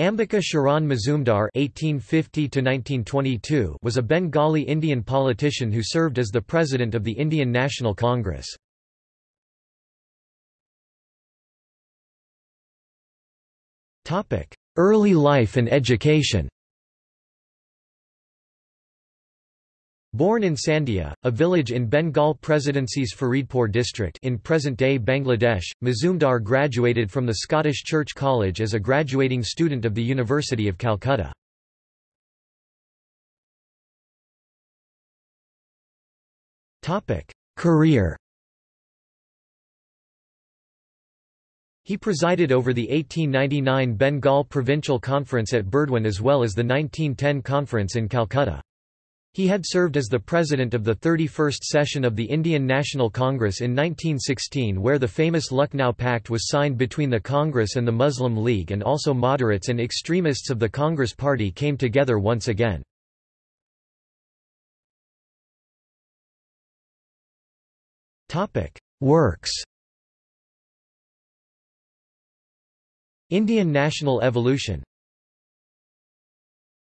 Ambika Charan Mazumdar (1850–1922) was a Bengali Indian politician who served as the president of the Indian National Congress. Topic: Early life and education. Born in Sandia, a village in Bengal Presidency's Faridpur district in present-day Bangladesh, Mazumdar graduated from the Scottish Church College as a graduating student of the University of Calcutta. Career He presided over the 1899 Bengal Provincial Conference at Burdwan as well as the 1910 conference in Calcutta. He had served as the president of the 31st session of the Indian National Congress in 1916 where the famous Lucknow Pact was signed between the Congress and the Muslim League and also moderates and extremists of the Congress Party came together once again. Works Indian national evolution